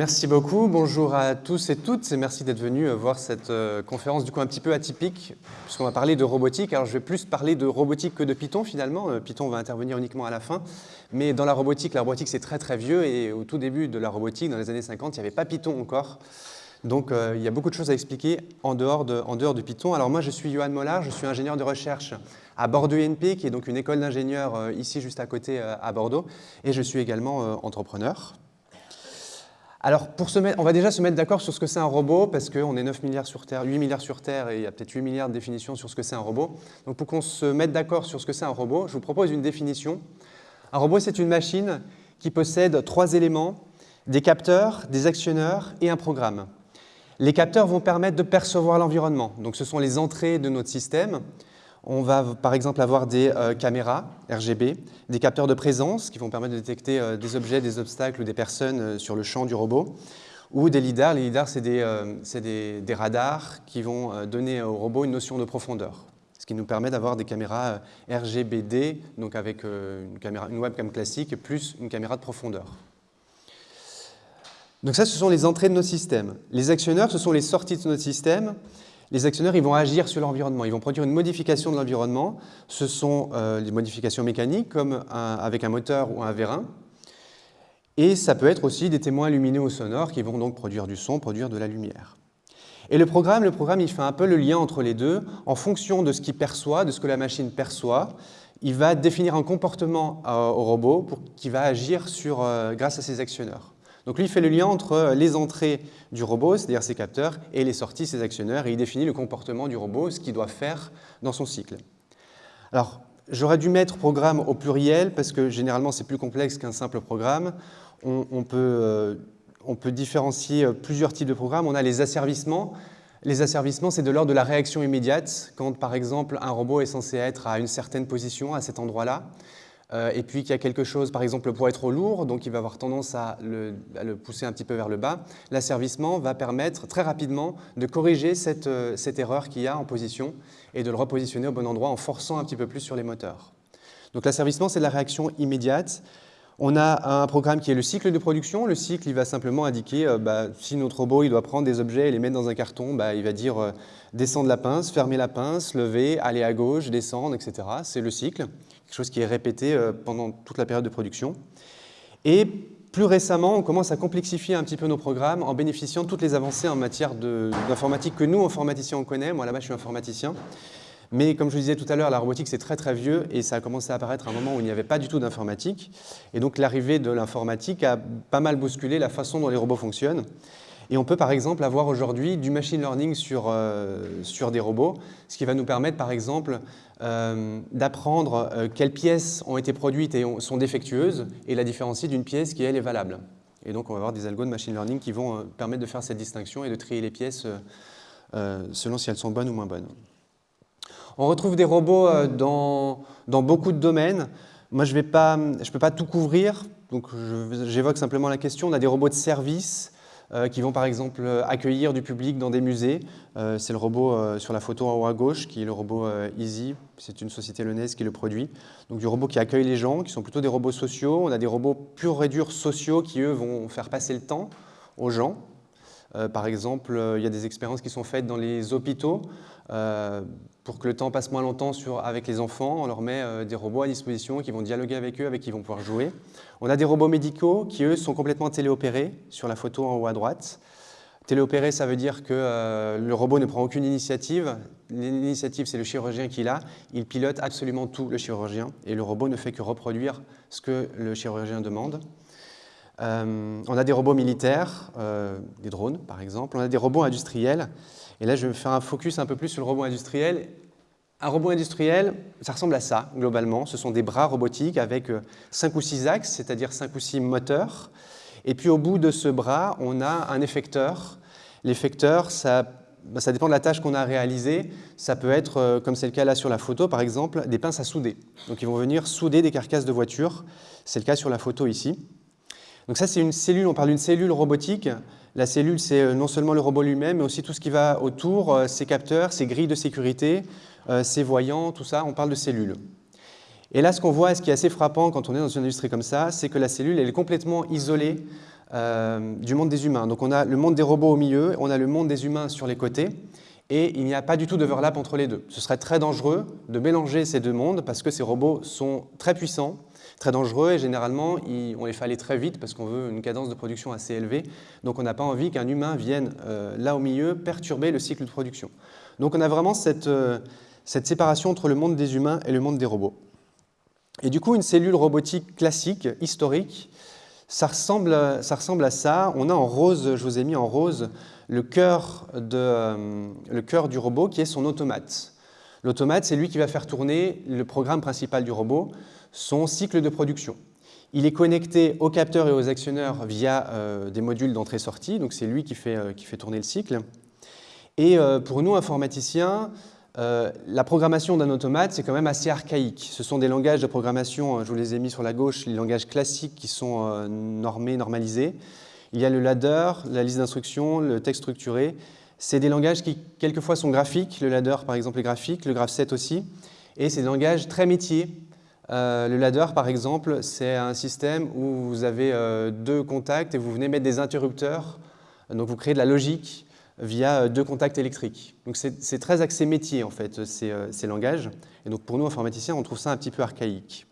Merci beaucoup, bonjour à tous et toutes et merci d'être venus euh, voir cette euh, conférence du coup un petit peu atypique puisqu'on va parler de robotique. Alors je vais plus parler de robotique que de Python finalement, euh, Python va intervenir uniquement à la fin, mais dans la robotique, la robotique c'est très très vieux et au tout début de la robotique, dans les années 50, il n'y avait pas Python encore. Donc il y a beaucoup de choses à expliquer en dehors, de, en dehors du Python. Alors moi je suis Johan Mollard, je suis ingénieur de recherche à Bordeaux INP qui est donc une école d'ingénieurs ici juste à côté à Bordeaux et je suis également entrepreneur. Alors, pour se mettre, on va déjà se mettre d'accord sur ce que c'est un robot, parce qu'on est 9 milliards sur Terre, 8 milliards sur Terre, et il y a peut-être 8 milliards de définitions sur ce que c'est un robot. Donc, pour qu'on se mette d'accord sur ce que c'est un robot, je vous propose une définition. Un robot, c'est une machine qui possède trois éléments, des capteurs, des actionneurs et un programme. Les capteurs vont permettre de percevoir l'environnement. Donc, ce sont les entrées de notre système. On va par exemple avoir des euh, caméras RGB, des capteurs de présence qui vont permettre de détecter euh, des objets, des obstacles ou des personnes euh, sur le champ du robot, ou des lidars. Les lidars, c'est des, radars qui vont donner au robot une notion de profondeur, ce qui nous permet d'avoir des caméras RGBD, donc avec une, webcam classique, plus une caméra de profondeur. Donc ça, ce sont les entrées de nos systèmes. Les actionneurs, ce sont les sorties de notre système les actionnaires ils vont agir sur l'environnement, ils vont produire une modification de l'environnement. Ce sont euh, des modifications mécaniques comme avec un moteur ou un vérin. Et ça peut être aussi des témoins lumineux ou sonores qui vont donc produire du son, produire de la lumière. Et le programme, le il fait un peu le lien entre les deux. En fonction de ce qu'il perçoit, de ce que la machine perçoit, il va définir un comportement euh, au robot qui va agir euh, grâce à ses actionneurs. Donc lui, il fait le lien entre les entrées du robot, c'est-à-dire ses capteurs, et les sorties, ses actionneurs, et il définit le comportement du robot, ce qu'il doit faire dans son cycle. Alors, j'aurais dû mettre programme au pluriel, parce que généralement, c'est plus complexe qu'un simple programme. On, peut, euh, on peut différencier euh, plusieurs types de programmes. On a les asservissements. Les asservissements, c'est de l'ordre de la réaction immédiate, quand par exemple un robot est censé être à une certaine position, à cet endroit-là. Euh, et puis qu'il y a quelque chose, par exemple, pour être trop lourd, donc il va avoir tendance à le, pousser un petit peu vers le bas, l'asservissement va permettre très rapidement de corriger cette, euh, cette erreur qu'il y a en position et de le repositionner au bon endroit en forçant un petit peu plus sur les moteurs. Donc l'asservissement, c'est la réaction immédiate. On a un programme qui est le cycle de production. Le cycle, il va simplement indiquer euh, bah, si notre robot il doit prendre des objets et les mettre dans un carton, bah, il va dire descendre la pince, fermer la pince, lever, aller à gauche, descendre, etc. C'est le cycle quelque chose qui est répété euh, pendant toute la période de production. Et plus récemment, on commence à complexifier un petit peu nos programmes en bénéficiant de toutes les avancées en matière d'informatique que nous, informaticiens, on connaît. Moi, là-bas, je suis informaticien. Mais comme je vous disais tout à l'heure, la robotique, c'est très très vieux et ça a commencé à apparaître à un moment où il n'y avait pas du tout d'informatique. Et donc l'arrivée de l'informatique a pas mal bousculé la façon dont les robots fonctionnent. Et on peut par exemple avoir aujourd'hui du machine learning sur, euh, des robots, ce qui va nous permettre par exemple euh, d'apprendre euh, quelles pièces ont été produites et sont défectueuses et la différencier d'une pièce qui elle est valable. Et donc on va avoir des algos de machine learning qui vont permettre de faire cette distinction et de trier les pièces selon si elles sont bonnes ou moins bonnes. On retrouve des robots dans, dans beaucoup de domaines. Moi, je ne peux pas tout couvrir, donc j'évoque simplement la question. On a des robots de service, qui vont par exemple euh, accueillir du public dans des musées. Euh, c'est le robot sur la photo en haut à gauche qui est le robot Easy, c'est une société lyonnaise qui le produit. Donc du robot qui accueille les gens, qui sont plutôt des robots sociaux. On a des robots purs et durs sociaux qui eux vont faire passer le temps aux gens. par exemple, il y a des expériences qui sont faites dans les hôpitaux pour que le temps passe moins longtemps avec les enfants, on leur met euh, des robots à disposition qui vont dialoguer avec eux, avec qui ils vont pouvoir jouer. On a des robots médicaux qui, eux, sont complètement téléopérés, sur la photo en haut à droite. Téléopéré, ça veut dire que euh, le robot ne prend aucune initiative. L'initiative, c'est le chirurgien qui l'a. Il pilote absolument tout, le chirurgien, et le robot ne fait que reproduire ce que le chirurgien demande. Euh, on a des robots militaires, des drones par exemple. On a des robots industriels et là, je vais faire un focus un peu plus sur le robot industriel. Un robot industriel, ça ressemble à ça, globalement. Ce sont des bras robotiques avec 5 euh, ou 6 axes, c'est-à-dire 5 ou 6 moteurs. Et puis au bout de ce bras, on a un effecteur. L'effecteur, ça, bah, ça dépend de la tâche qu'on a réalisée. Ça peut être, euh, comme c'est le cas là sur la photo, par exemple, des pinces à souder. Donc ils vont venir souder des carcasses de voitures. C'est le cas sur la photo ici. Donc ça, c'est une cellule, on parle d'une cellule robotique la cellule, c'est euh, non seulement le robot lui-même, mais aussi tout ce qui va autour, euh, ses capteurs, ses grilles de sécurité, euh, ses voyants, tout ça, on parle de cellules. Et là, ce qu'on voit, ce qui est assez frappant quand on est dans une industrie comme ça, c'est que la cellule, elle est complètement isolée du monde des humains. Donc on a le monde des robots au milieu, on a le monde des humains sur les côtés, et il n'y a pas du tout d'overlap entre les deux. Ce serait très dangereux de mélanger ces deux mondes parce que ces robots sont très puissants, très dangereux et généralement on les fait aller très vite parce qu'on veut une cadence de production assez élevée. Donc on n'a pas envie qu'un humain vienne euh, là au milieu perturber le cycle de production. Donc on a vraiment cette, euh, cette séparation entre le monde des humains et le monde des robots. Et du coup, une cellule robotique classique, historique, ça ressemble, à ça. On a en rose, je vous ai mis en rose, euh, le cœur du robot qui est son automate. L'automate, c'est lui qui va faire tourner le programme principal du robot son cycle de production. Il est connecté aux capteurs et aux actionneurs via euh, des modules d'entrée-sortie, donc c'est lui qui fait, euh, qui fait, tourner le cycle. Et euh, pour nous, informaticiens, la programmation d'un automate, c'est quand même assez archaïque. Ce sont des langages de programmation, je vous les ai mis sur la gauche, les langages classiques qui sont normés, normalisés. Il y a le ladder, la liste d'instructions, le texte structuré. C'est des langages qui, quelquefois, sont graphiques. Le ladder, par exemple, est graphique, le graph set aussi. Et c'est des langages très métiers, euh, le ladder, par exemple, c'est un système où vous avez euh, deux contacts et vous venez mettre des interrupteurs. Donc vous créez de la logique via euh, deux contacts électriques. Donc c'est très axé métier, en fait, ces, langages. Et donc pour nous, informaticiens, on trouve ça un petit peu archaïque.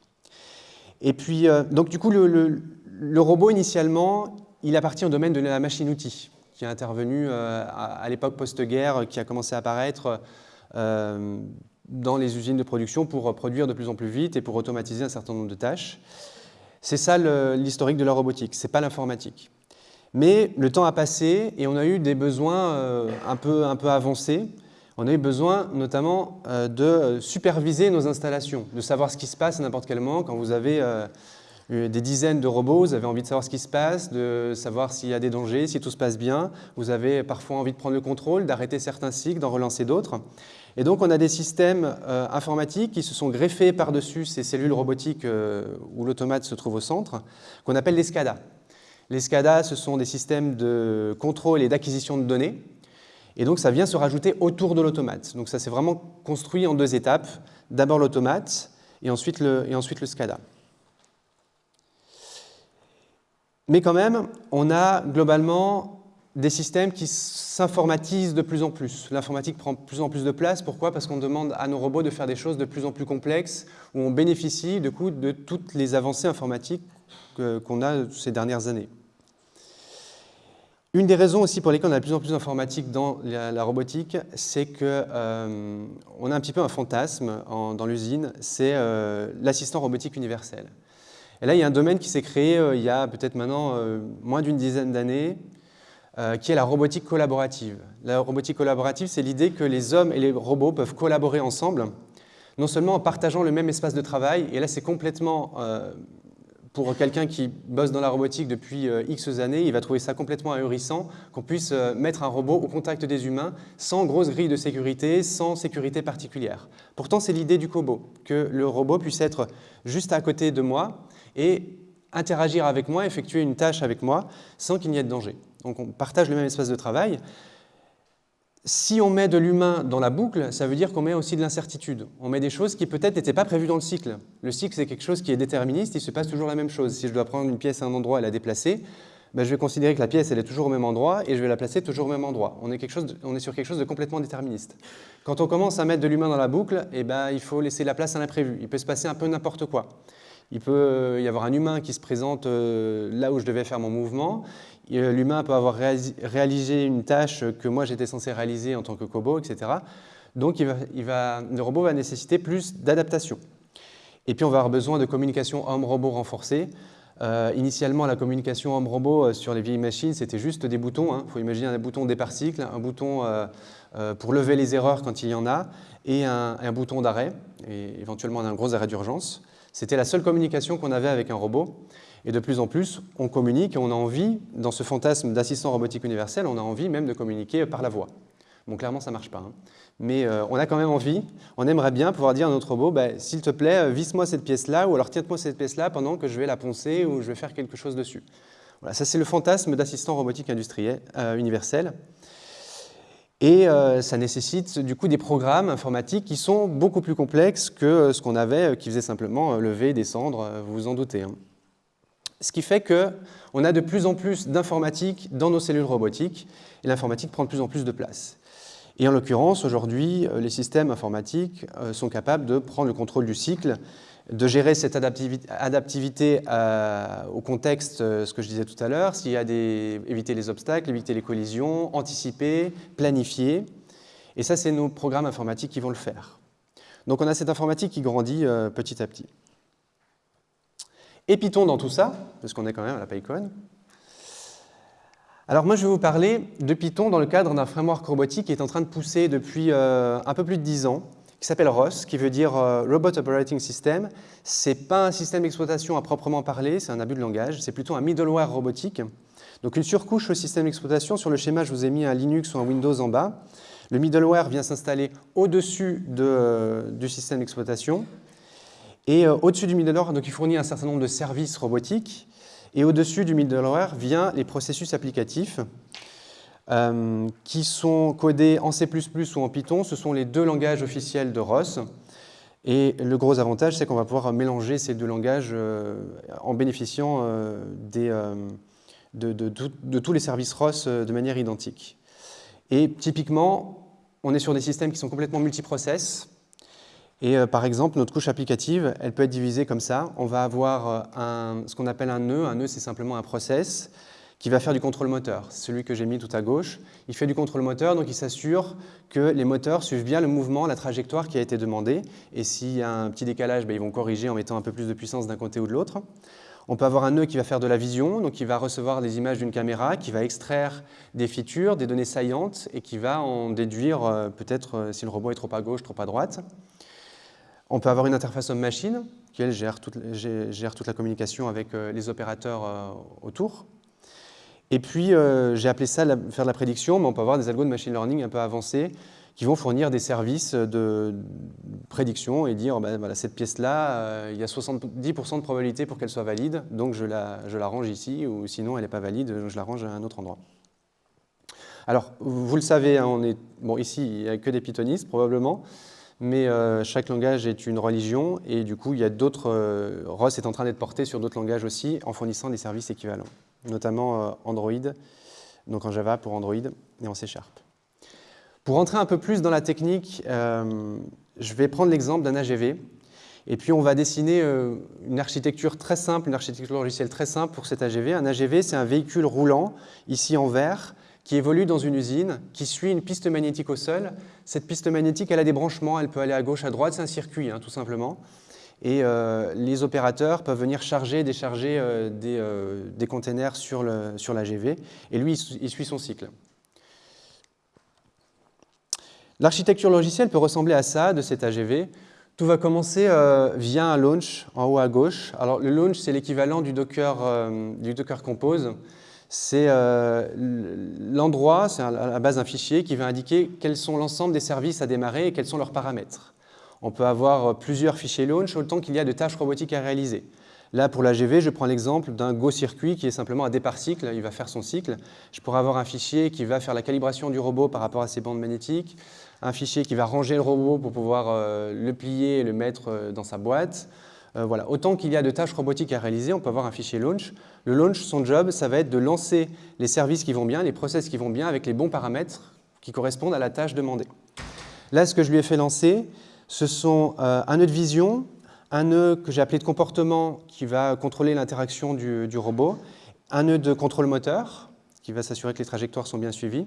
Et puis, donc du coup, le, robot, initialement, il appartient au domaine de la machine-outil, qui est intervenu à, l'époque post-guerre, qui a commencé à apparaître dans les usines de production pour produire de plus en plus vite et pour automatiser un certain nombre de tâches. C'est ça l'historique de la robotique, ce n'est pas l'informatique. Mais le temps a passé et on a eu des besoins euh, un, peu, un peu avancés. On a eu besoin notamment euh, de superviser nos installations, de savoir ce qui se passe à n'importe quel moment quand vous avez euh, des dizaines de robots, vous avez envie de savoir ce qui se passe, de savoir s'il y a des dangers, si tout se passe bien. Vous avez parfois envie de prendre le contrôle, d'arrêter certains cycles, d'en relancer d'autres. Et donc on a des systèmes euh, informatiques qui se sont greffés par-dessus ces cellules robotiques euh, où l'automate se trouve au centre, qu'on appelle les SCADA. Les SCADA, ce sont des systèmes de contrôle et d'acquisition de données. Et donc ça vient se rajouter autour de l'automate. Donc ça s'est vraiment construit en deux étapes. D'abord l'automate et, ensuite et ensuite le SCADA. Mais quand même, on a globalement des systèmes qui s'informatisent de plus en plus. L'informatique prend de plus en plus de place. Pourquoi? Parce qu'on demande à nos robots de faire des choses de plus en plus complexes, où on bénéficie de, coup, toutes les avancées informatiques qu'on a ces dernières années. Une des raisons aussi pour lesquelles on a de plus en plus d'informatique dans la, robotique, c'est qu'on euh, a un petit peu un fantasme dans l'usine, c'est euh, l'assistant robotique universel. Et là, il y a un domaine qui s'est créé euh, il y a peut-être maintenant euh, moins d'une dizaine d'années, euh, qui est la robotique collaborative. La robotique collaborative, c'est l'idée que les hommes et les robots peuvent collaborer ensemble, non seulement en partageant le même espace de travail, et là c'est complètement, pour quelqu'un qui bosse dans la robotique depuis X années, il va trouver ça complètement ahurissant qu'on puisse mettre un robot au contact des humains sans grosse grille de sécurité, sans sécurité particulière. Pourtant, c'est l'idée du cobo, que le robot puisse être juste à côté de moi, et interagir avec moi, effectuer une tâche avec moi sans qu'il n'y ait de danger. Donc on partage le même espace de travail. Si on met de l'humain dans la boucle, ça veut dire qu'on met aussi de l'incertitude. On met des choses qui peut-être n'étaient pas prévues dans le cycle. Le cycle, c'est quelque chose qui est déterministe, il se passe toujours la même chose. Si je dois prendre une pièce à un endroit et la déplacer, ben, je vais considérer que la pièce elle est toujours au même endroit et je vais la placer toujours au même endroit. On est, quelque chose on est sur quelque chose de complètement déterministe. Quand on commence à mettre de l'humain dans la boucle, eh ben, il faut laisser la place à l'imprévu. Il peut se passer un peu n'importe quoi. Il peut euh, y avoir un humain qui se présente euh, là où je devais faire mon mouvement. Euh, l'humain peut avoir réalisé une tâche que moi j'étais censé réaliser en tant que cobo, etc. Donc le robot va nécessiter plus d'adaptation. Et puis on va avoir besoin de communication homme-robot renforcée. initialement, la communication homme-robot sur les vieilles machines, c'était juste des boutons. Il hein. faut imaginer un bouton départ cycle, un bouton pour lever les erreurs quand il y en a, et un, un bouton d'arrêt, et éventuellement un gros arrêt d'urgence. C'était la seule communication qu'on avait avec un robot. Et de plus en plus, on communique et on a envie, dans ce fantasme d'assistant robotique universel, on a envie même de communiquer par la voix. Bon, clairement, ça ne marche pas. Hein. Mais euh, on a quand même envie, on aimerait bien pouvoir dire à notre robot, bah, s'il te plaît, euh, visse-moi cette pièce-là, ou alors tiens-moi cette pièce-là pendant que je vais la poncer ou je vais faire quelque chose dessus. Voilà, ça c'est le fantasme d'assistant robotique industriel euh, universel. Et euh, ça nécessite du coup des programmes informatiques qui sont beaucoup plus complexes que ce qu'on avait, euh, qui faisait simplement euh, lever, descendre, vous vous en doutez. Hein. Ce qui fait qu'on a de plus en plus d'informatique dans nos cellules robotiques, et l'informatique prend de plus en plus de place. Et en l'occurrence, aujourd'hui, euh, les systèmes informatiques euh, sont capables de prendre le contrôle du cycle, de gérer cette adaptivité, au contexte, ce que je disais tout à l'heure, s'il y a des, éviter les obstacles, éviter les collisions, anticiper, planifier. Et ça, c'est nos programmes informatiques qui vont le faire. Donc on a cette informatique qui grandit euh, petit à petit. Et Python dans tout ça, parce qu'on est quand même à la PyCon. Alors moi, je vais vous parler de Python dans le cadre d'un framework robotique qui est en train de pousser depuis euh, un peu plus de 10 ans, qui s'appelle ROS, qui veut dire euh, Robot Operating System. Ce n'est pas un système d'exploitation à proprement parler, c'est un abus de langage, c'est plutôt un middleware robotique. Donc une surcouche au système d'exploitation, sur le schéma, je vous ai mis un Linux ou un Windows en bas. Le middleware vient s'installer au-dessus de, du système d'exploitation. Et euh, au-dessus du middleware, donc, il fournit un certain nombre de services robotiques. Et au-dessus du middleware vient les processus applicatifs euh, qui sont codés en C++ ou en Python. Ce sont les deux langages officiels de ROS. Et le gros avantage, c'est qu'on va pouvoir mélanger ces deux langages euh, en bénéficiant des, de, tous les services ROS de manière identique. Et typiquement, on est sur des systèmes qui sont complètement multiprocess. Et euh, par exemple, notre couche applicative, elle peut être divisée comme ça. On va avoir euh, ce qu'on appelle un nœud. Un nœud, c'est simplement un process qui va faire du contrôle moteur. Celui que j'ai mis tout à gauche, il fait du contrôle moteur, donc il s'assure que les moteurs suivent bien le mouvement, la trajectoire qui a été demandée. Et s'il y a un petit décalage, ben, ils vont corriger en mettant un peu plus de puissance d'un côté ou de l'autre. On peut avoir un nœud qui va faire de la vision, donc qui va recevoir des images d'une caméra, qui va extraire des features, des données saillantes, et qui va en déduire euh, peut-être euh, si le robot est trop à gauche, trop à droite. On peut avoir une interface homme-machine, qui elle gère toute, la communication avec euh, les opérateurs autour. Et puis, j'ai appelé ça faire de la prédiction, mais on peut avoir des algos de machine learning un peu avancés qui vont fournir des services de prédiction et dire ben, voilà, cette pièce-là, euh, il y a 70% de probabilité pour qu'elle soit valide, donc je la, je la range ici, ou sinon elle n'est pas valide, je la range à un autre endroit. Alors, vous le savez, hein, on est, bon, ici, il n'y a que des pythonistes probablement, mais euh, chaque langage est une religion, et du coup, il y a d'autres... Euh, ROS est en train d'être porté sur d'autres langages aussi, en fournissant des services équivalents, notamment Android, donc en Java pour Android, et en C Sharp. Pour rentrer un peu plus dans la technique, euh, je vais prendre l'exemple d'un AGV. Et puis on va dessiner euh, une architecture très simple, une architecture logicielle très simple pour cet AGV. Un AGV, c'est un véhicule roulant, ici en vert, qui évolue dans une usine, qui suit une piste magnétique au sol. Cette piste magnétique, elle a des branchements, elle peut aller à gauche, à droite, c'est un circuit, hein, tout simplement. Et euh, les opérateurs peuvent venir charger, décharger des, containers sur l'AGV, et lui, il suit son cycle. L'architecture logicielle peut ressembler à ça, de cet AGV. Tout va commencer euh, via un launch en haut à gauche. Alors le launch, c'est l'équivalent du, Docker, euh, du Docker Compose. C'est euh, l'endroit, c'est à la base d'un fichier qui va indiquer quels sont l'ensemble des services à démarrer et quels sont leurs paramètres. On peut avoir plusieurs fichiers launch autant qu'il y a de tâches robotiques à réaliser. Là, pour l'AGV, je prends l'exemple d'un Go-circuit qui est simplement un départ cycle, il va faire son cycle. Je pourrais avoir un fichier qui va faire la calibration du robot par rapport à ses bandes magnétiques, un fichier qui va ranger le robot pour pouvoir euh, le plier et le mettre euh, dans sa boîte. Euh, voilà. Autant qu'il y a de tâches robotiques à réaliser, on peut avoir un fichier launch. Le launch, son job, ça va être de lancer les services qui vont bien, les process qui vont bien avec les bons paramètres qui correspondent à la tâche demandée. Là, ce que je lui ai fait lancer, ce sont un nœud de vision, un nœud que j'ai appelé de comportement qui va contrôler l'interaction du, du, robot, un nœud de contrôle moteur qui va s'assurer que les trajectoires sont bien suivies,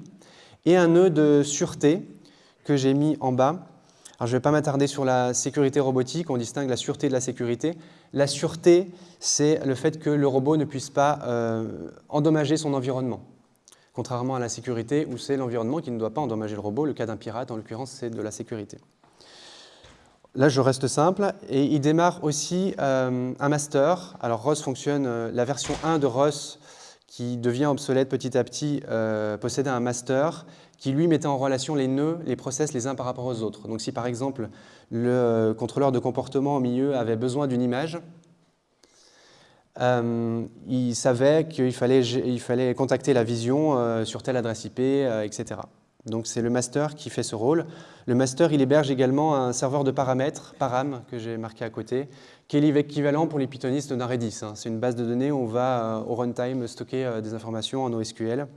et un nœud de sûreté que j'ai mis en bas. Alors, je ne vais pas m'attarder sur la sécurité robotique, on distingue la sûreté de la sécurité. La sûreté, c'est le fait que le robot ne puisse pas euh, endommager son environnement. Contrairement à la sécurité, où c'est l'environnement qui ne doit pas endommager le robot. Le cas d'un pirate, en l'occurrence, c'est de la sécurité. Là, je reste simple. Et il démarre aussi euh, un master. Alors, ROS fonctionne, euh, la version 1 de ROS, qui devient obsolète petit à petit, possédait un master qui lui mettait en relation les nœuds, les process les uns par rapport aux autres. Donc si par exemple le contrôleur de comportement au milieu avait besoin d'une image, euh, il savait qu'il fallait, il fallait contacter la vision euh, sur telle adresse IP, euh, etc. Donc c'est le master qui fait ce rôle. Le master, il héberge également un serveur de paramètres, param, que j'ai marqué à côté, qui est l'équivalent pour les pythonistes d'un Redis. Hein. C'est une base de données où on va au runtime stocker des informations en OSQL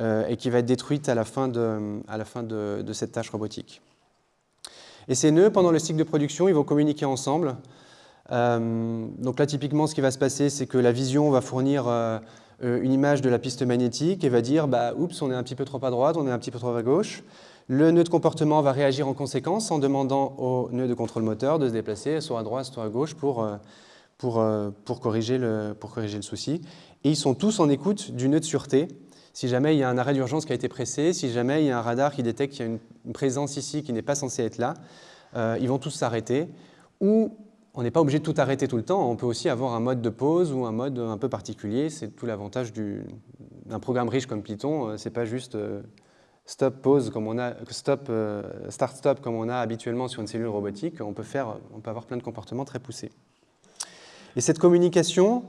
et qui va être détruite à la fin de, cette tâche robotique. Et ces nœuds, pendant le cycle de production, ils vont communiquer ensemble. Euh, donc là, typiquement, ce qui va se passer, c'est que la vision va fournir euh, euh, une image de la piste magnétique et va dire bah, « oups, on est un petit peu trop à droite, on est un petit peu trop à gauche ». Le nœud de comportement va réagir en conséquence en demandant au nœud de contrôle moteur de se déplacer soit à droite, soit à gauche pour, pour, pour, corriger, le, pour corriger le souci. Et ils sont tous en écoute du nœud de sûreté. Si jamais il y a un arrêt d'urgence qui a été pressé, si jamais il y a un radar qui détecte qu'il y a une, présence ici qui n'est pas censée être là, ils vont tous s'arrêter. Ou on n'est pas obligé de tout arrêter tout le temps, on peut aussi avoir un mode de pause ou un mode un peu particulier, c'est tout l'avantage d'un programme riche comme Python, euh, c'est pas juste euh, stop pause comme on a stop euh, start stop comme on a habituellement sur une cellule robotique, on peut faire on peut avoir plein de comportements très poussés. Et cette communication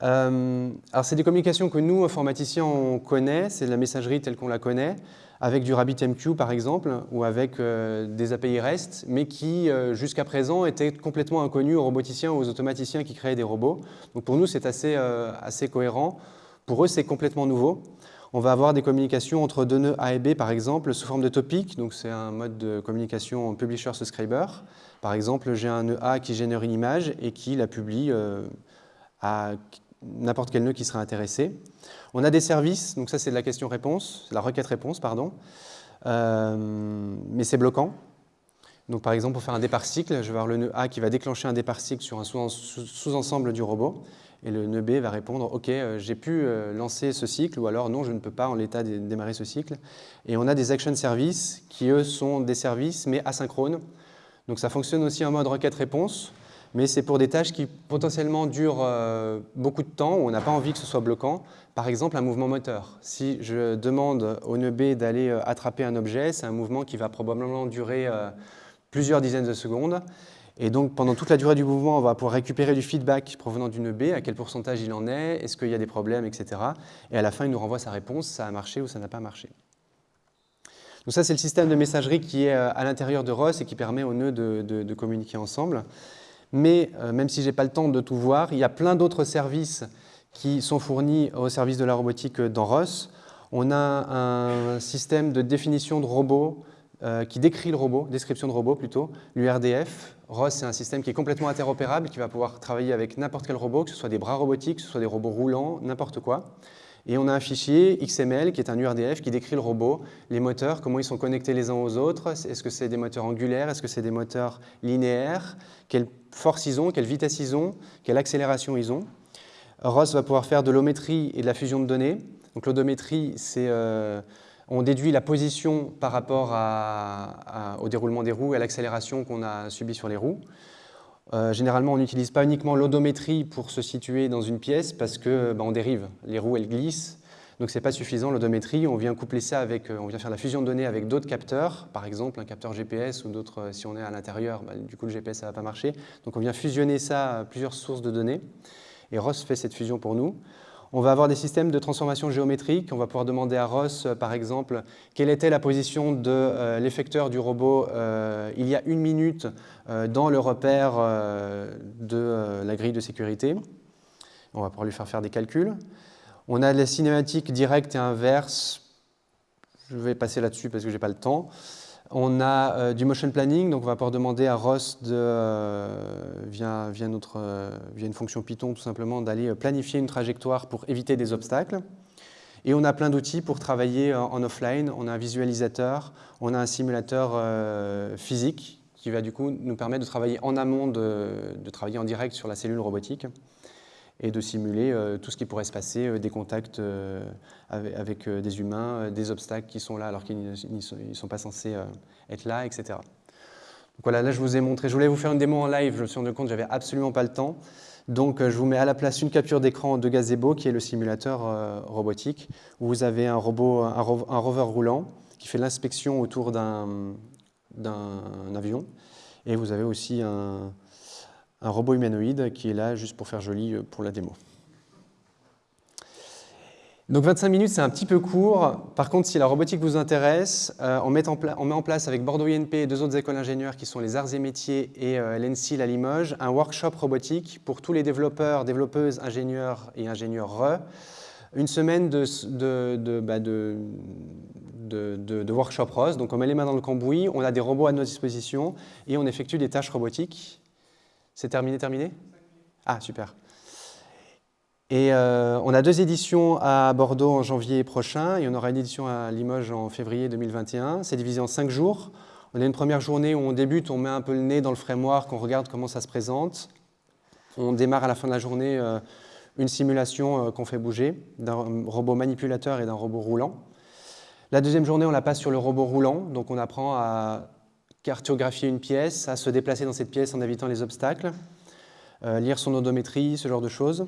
alors c'est des communications que nous informaticiens on connaît, c'est la messagerie telle qu'on la connaît avec du RabbitMQ par exemple, ou avec euh, des API REST, mais qui euh, jusqu'à présent étaient complètement inconnus aux roboticiens ou aux automaticiens qui créaient des robots. Donc pour nous c'est assez, euh, assez cohérent, pour eux c'est complètement nouveau. On va avoir des communications entre deux nœuds A et B par exemple sous forme de topic, donc c'est un mode de communication publisher-subscriber. Par exemple j'ai un nœud A qui génère une image et qui la publie à n'importe quel nœud qui serait intéressé. On a des services, donc ça c'est de la question-réponse, la requête-réponse, pardon, euh, mais c'est bloquant. Donc par exemple, pour faire un départ cycle, je vais avoir le nœud A qui va déclencher un départ cycle sur un sous-ensemble du robot, et le nœud B va répondre « Ok, euh, j'ai pu euh, lancer ce cycle » ou alors « Non, je ne peux pas en l'état démarrer ce cycle ». Et on a des action services qui, eux, sont des services, mais asynchrones. Donc ça fonctionne aussi en mode requête-réponse mais c'est pour des tâches qui potentiellement durent euh, beaucoup de temps, où on n'a pas envie que ce soit bloquant. Par exemple, un mouvement moteur. Si je demande au nœud B d'aller euh, attraper un objet, c'est un mouvement qui va probablement durer euh, plusieurs dizaines de secondes. Et donc, pendant toute la durée du mouvement, on va pouvoir récupérer du feedback provenant du nœud B, à quel pourcentage il en est, est-ce qu'il y a des problèmes, etc. Et à la fin, il nous renvoie sa réponse, ça a marché ou ça n'a pas marché. Donc ça, c'est le système de messagerie qui est à l'intérieur de ROS et qui permet aux nœuds de, de communiquer ensemble mais euh, même si je n'ai pas le temps de tout voir, il y a plein d'autres services qui sont fournis au service de la robotique dans ROS. On a un système de définition de robot euh, qui décrit le robot, description de robot plutôt, l'URDF. ROS, c'est un système qui est complètement interopérable, qui va pouvoir travailler avec n'importe quel robot, que ce soit des bras robotiques, que ce soit des robots roulants, n'importe quoi. Et on a un fichier XML qui est un URDF qui décrit le robot, les moteurs, comment ils sont connectés les uns aux autres, est-ce que c'est des moteurs angulaires, est-ce que c'est des moteurs linéaires, quelle force ils ont, quelle vitesse ils ont, quelle accélération ils ont? ROS va pouvoir faire de l'ométrie et de la fusion de données. Donc l'odométrie, c'est euh, on déduit la position par rapport au déroulement des roues et à l'accélération qu'on a subie sur les roues. Euh, généralement, on n'utilise pas uniquement l'odométrie pour se situer dans une pièce parce que bah, dérive. Les roues, elles glissent. Donc, ce n'est pas suffisant, l'odométrie. On vient coupler ça avec, euh, on vient faire la fusion de données avec d'autres capteurs, par exemple un capteur GPS ou d'autres, euh, si on est à l'intérieur, bah, du coup, le GPS, ça va pas marcher. Donc, on vient fusionner ça à plusieurs sources de données. Et ROS fait cette fusion pour nous. On va avoir des systèmes de transformation géométrique. On va pouvoir demander à Ross, par exemple, quelle était la position de l'effecteur du robot il y a une minute euh, dans le repère euh, de euh, la grille de sécurité. On va pouvoir lui faire faire des calculs. On a les cinématiques directes et inverses. Je vais passer là-dessus parce que je n'ai pas le temps. On a du motion planning, donc on va pouvoir demander à Ross, via, notre, via, une fonction Python tout simplement, d'aller planifier une trajectoire pour éviter des obstacles. Et on a plein d'outils pour travailler en offline. On a un visualisateur, on a un simulateur physique qui va du coup nous permettre de travailler en amont, de, travailler en direct sur la cellule robotique et de simuler euh, tout ce qui pourrait se passer, euh, des contacts euh, avec, des humains, des obstacles qui sont là alors qu'ils ne sont, pas censés être là, etc. Donc voilà, là je vous ai montré, je voulais vous faire une démo en live, je me suis rendu compte que j'avais absolument pas le temps. Donc je vous mets à la place une capture d'écran de Gazebo qui est le simulateur robotique où vous avez un robot, un rover roulant qui fait l'inspection autour d'un avion. Et vous avez aussi un, robot humanoïde qui est là juste pour faire joli euh, pour la démo. Donc 25 minutes, c'est un petit peu court. Par contre, si la robotique vous intéresse, euh, on, met en place avec Bordeaux INP et deux autres écoles d'ingénieurs qui sont les Arts et Métiers et euh, l'ENSIL à Limoges, un workshop robotique pour tous les développeurs, développeuses, ingénieurs et ingénieurs RE. Une semaine de, bah, de, workshop rose. Donc on met les mains dans le cambouis, on a des robots à notre disposition et on effectue des tâches robotiques. C'est terminé, terminé? Ah, super. Et euh, on a deux éditions à Bordeaux en janvier prochain et on aura une édition à Limoges en février 2021. C'est divisé en cinq jours. On a une première journée où on débute, on met un peu le nez dans le framework, on regarde comment ça se présente. On démarre à la fin de la journée euh, une simulation euh, qu'on fait bouger d'un robot manipulateur et d'un robot roulant. La deuxième journée, on la passe sur le robot roulant, donc on apprend à cartographier une pièce, à se déplacer dans cette pièce en évitant les obstacles, lire son odométrie, ce genre de choses.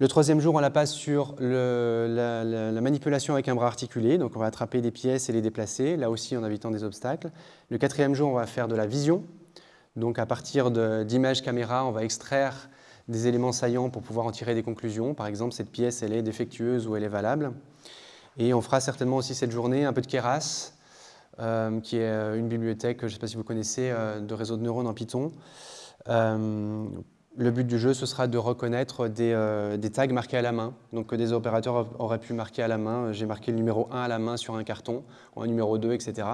Le troisième jour, on la passe sur la, manipulation avec un bras articulé. Donc, on va attraper des pièces et les déplacer, là aussi en évitant des obstacles. Le quatrième jour, on va faire de la vision. Donc, à partir d'images caméra, on va extraire des éléments saillants pour pouvoir en tirer des conclusions. Par exemple, cette pièce, elle est défectueuse ou elle est valable. Et on fera certainement aussi cette journée un peu de Keras, euh, qui est euh, une bibliothèque, je ne sais pas si vous connaissez, euh, de réseau de neurones en Python, le but du jeu, ce sera de reconnaître euh, des, tags marqués à la main. Donc que des opérateurs auraient pu marquer à la main. J'ai marqué le numéro 1 à la main sur un carton, ou un numéro 2, etc.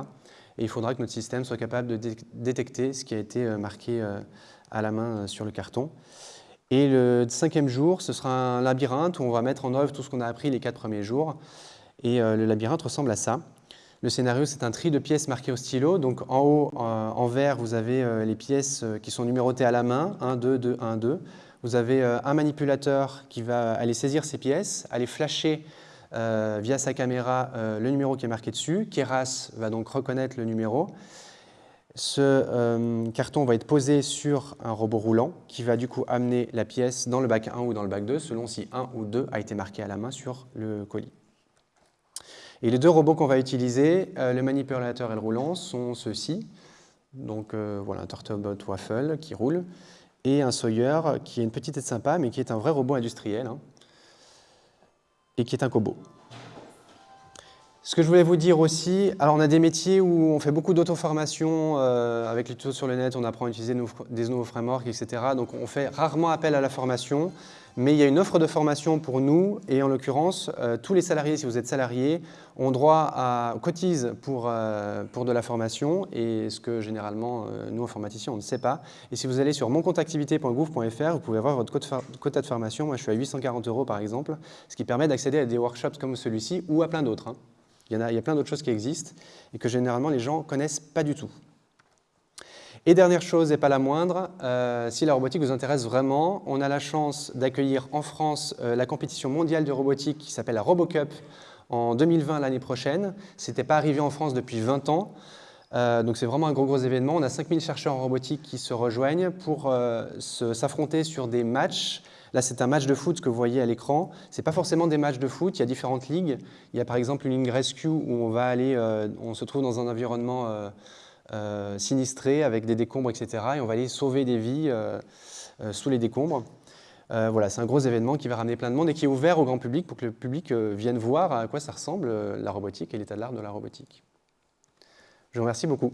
Et il faudra que notre système soit capable de détecter ce qui a été euh, marqué euh, à la main sur le carton. Et le cinquième jour, ce sera un labyrinthe où on va mettre en œuvre tout ce qu'on a appris les quatre premiers jours. Et le labyrinthe ressemble à ça. Le scénario, c'est un tri de pièces marquées au stylo. Donc en haut, euh, en vert, vous avez euh, les pièces euh, qui sont numérotées à la main, 1, 2, 2, 1, 2. Vous avez un manipulateur qui va aller saisir ces pièces, aller flasher via sa caméra le numéro qui est marqué dessus. Keras va donc reconnaître le numéro. Ce carton va être posé sur un robot roulant qui va du coup amener la pièce dans le bac 1 ou dans le bac 2 selon si 1 ou 2 a été marqué à la main sur le colis. Et les deux robots qu'on va utiliser, euh, le manipulateur et le roulant, sont ceux-ci. Donc euh, voilà, un Turtlebot Waffle qui roule, et un Sawyer qui est une petite tête sympa, mais qui est un vrai robot industriel, hein, et qui est un Kobo. Ce que je voulais vous dire aussi, alors on a des métiers où on fait beaucoup d'auto-formation, euh, avec les tutos sur le net, on apprend à utiliser des nouveaux frameworks, etc. Donc on fait rarement appel à la formation, mais il y a une offre de formation pour nous, et en l'occurrence, euh, tous les salariés, si vous êtes salariés, ont droit à cotisent pour, euh, pour de la formation, et ce que généralement, nous, informaticiens, on ne sait pas. Et si vous allez sur moncontactivité.gouv.fr, vous pouvez voir votre quota de formation. Moi, je suis à 840 euros, par exemple, ce qui permet d'accéder à des workshops comme celui-ci, ou à plein d'autres. Hein. Il y, a, plein d'autres choses qui existent et que généralement les gens ne connaissent pas du tout. Et dernière chose, et pas la moindre, euh, si la robotique vous intéresse vraiment, on a la chance d'accueillir en France euh, la compétition mondiale de robotique qui s'appelle la RoboCup en 2020 l'année prochaine. Ce n'était pas arrivé en France depuis 20 ans. Euh, donc c'est vraiment un gros gros événement. On a 5000 chercheurs en robotique qui se rejoignent pour s'affronter sur des matchs Là, c'est un match de foot que vous voyez à l'écran. Ce n'est pas forcément des matchs de foot, il y a différentes ligues. Il y a par exemple une ligne rescue où on va aller, on se trouve dans un environnement euh, sinistré avec des décombres, etc. Et on va aller sauver des vies sous les décombres. voilà, c'est un gros événement qui va ramener plein de monde et qui est ouvert au grand public pour que le public vienne voir à quoi ça ressemble la robotique et l'état de l'art de la robotique. Je vous remercie beaucoup.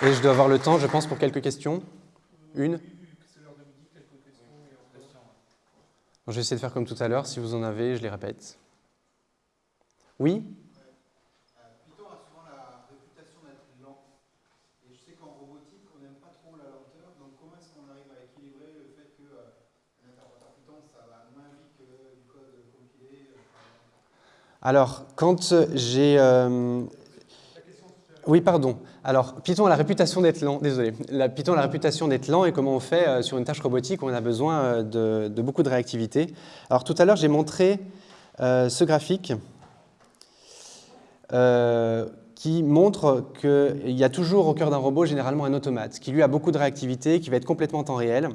Et je dois avoir le temps, je pense, pour quelques questions. Une Je vais essayer de faire comme tout à l'heure. Si vous en avez, je les répète. Oui Python a souvent la réputation d'être lent. Et je sais qu'en robotique, on n'aime pas trop la lenteur. Donc comment est-ce qu'on arrive à équilibrer le fait que euh, interpréteur Python, ça va moins vite que du code compilé euh, Alors, quand j'ai... Euh, oui, pardon. Alors, Python a la réputation d'être lent, désolé. La, Python a la réputation d'être lent et comment on fait euh, sur une tâche robotique où on a besoin euh, de, beaucoup de réactivité. Alors, tout à l'heure, j'ai montré euh, ce graphique qui montre qu'il y a toujours au cœur d'un robot généralement un automate qui lui a beaucoup de réactivité, qui va être complètement en temps réel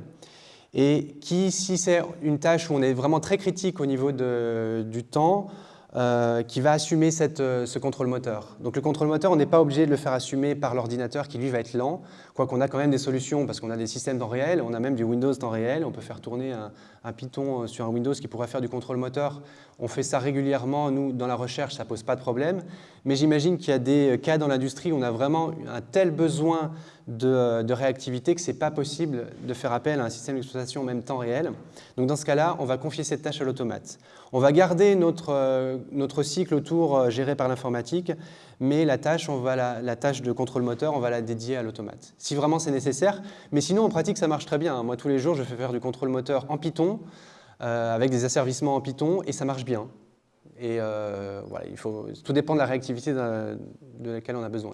et qui, si c'est une tâche où on est vraiment très critique au niveau du temps, euh, qui va assumer cette, euh, ce contrôle moteur. Donc le contrôle moteur, on n'est pas obligé de le faire assumer par l'ordinateur qui lui va être lent. Quoi qu'on a quand même des solutions, parce qu'on a des systèmes temps réel, on a même du Windows temps réel, on peut faire tourner un, Python euh, sur un Windows qui pourrait faire du contrôle moteur. On fait ça régulièrement, nous, dans la recherche, ça pose pas de problème. Mais j'imagine qu'il y a des cas dans l'industrie où on a vraiment un tel besoin de, euh, de réactivité que ce n'est pas possible de faire appel à un système d'exploitation en même temps réel. Donc dans ce cas-là, on va confier cette tâche à l'automate. On va garder notre, euh, notre cycle autour géré par l'informatique, mais la tâche, on va la, tâche de contrôle moteur, on va la dédier à l'automate, si vraiment c'est nécessaire. Mais sinon, en pratique, ça marche très bien. Moi, tous les jours, je fais faire du contrôle moteur en Python, euh, avec des asservissements en Python, et ça marche bien. Et euh, voilà, il faut, tout dépend de la réactivité de, laquelle on a besoin.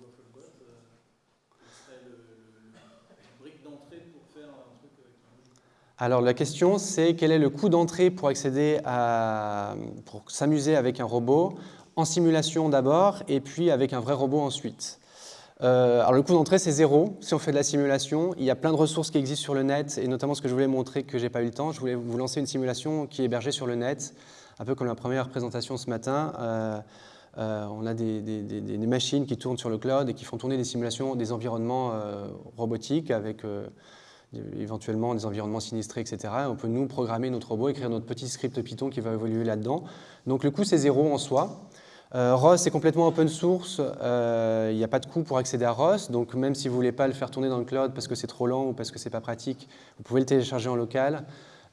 Alors la question c'est quel est le coût d'entrée pour accéder à, pour s'amuser avec un robot en simulation d'abord et puis avec un vrai robot ensuite? Euh, alors le coût d'entrée c'est zéro si on fait de la simulation. Il y a plein de ressources qui existent sur le net et notamment ce que je voulais montrer que j'ai pas eu le temps. Je voulais vous lancer une simulation qui est hébergée sur le net, un peu comme la première présentation ce matin. Euh, euh, on a des, des, machines qui tournent sur le cloud et qui font tourner des simulations des environnements robotiques avec éventuellement des environnements sinistrés, etc. on peut nous programmer notre robot, écrire notre petit script Python qui va évoluer là-dedans. Donc le coût c'est zéro en soi. Euh, ROS est complètement open source, euh, il n'y a pas de coût pour accéder à ROS, donc même si vous ne voulez pas le faire tourner dans le cloud parce que c'est trop lent ou parce que ce n'est pas pratique, vous pouvez le télécharger en local.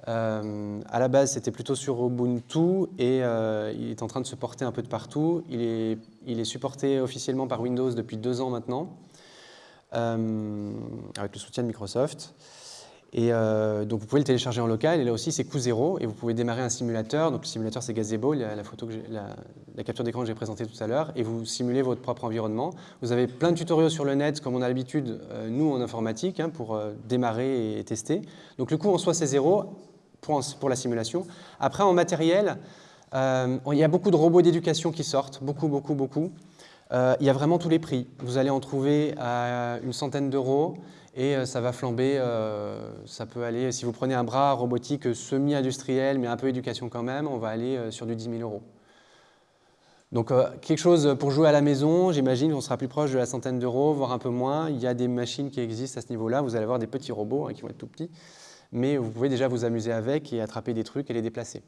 Euh, à la base, c'était plutôt sur Ubuntu et il est en train de se porter un peu de partout. Il est, il est supporté officiellement par Windows depuis deux ans maintenant. Euh, avec le soutien de Microsoft. Et euh, donc vous pouvez le télécharger en local, et là aussi c'est coût zéro, et vous pouvez démarrer un simulateur. Donc le simulateur c'est Gazebo, la, la, photo que la, capture d'écran que j'ai présentée tout à l'heure, et vous simulez votre propre environnement. Vous avez plein de tutoriels sur le net, comme on a l'habitude, euh, nous en informatique, hein, pour démarrer et tester. Donc le coût en soi c'est zéro pour, pour, la simulation. Après en matériel, il y a beaucoup de robots d'éducation qui sortent, beaucoup, beaucoup, beaucoup. Euh, il y a vraiment tous les prix. Vous allez en trouver à une centaine d'euros et euh, ça va flamber. Euh, ça peut aller, si vous prenez un bras robotique semi-industriel, mais un peu éducation quand même, on va aller sur du 10 000 euros. Donc quelque chose pour jouer à la maison, j'imagine qu'on sera plus proche de la centaine d'euros, voire un peu moins. Il y a des machines qui existent à ce niveau-là. Vous allez avoir des petits robots hein, qui vont être tout petits, mais vous pouvez déjà vous amuser avec et attraper des trucs et les déplacer.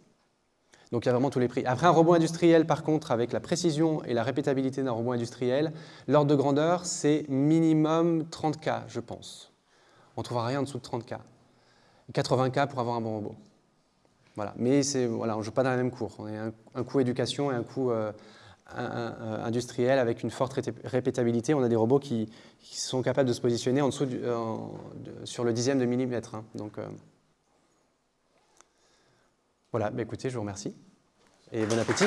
Donc il y a vraiment tous les prix. Après un robot industriel, par contre, avec la précision et la répétabilité d'un robot industriel, l'ordre de grandeur, c'est minimum 30K, je pense. On ne trouvera rien en dessous de 30K. 80K pour avoir un bon robot. Voilà. Mais voilà, on ne joue pas dans la même cour. On a un, coût éducation et un coût euh, industriel avec une forte répétabilité. On a des robots qui, sont capables de se positionner en dessous sur le dixième de millimètre. Hein. Donc, euh, voilà, bah écoutez, je vous remercie et bon appétit.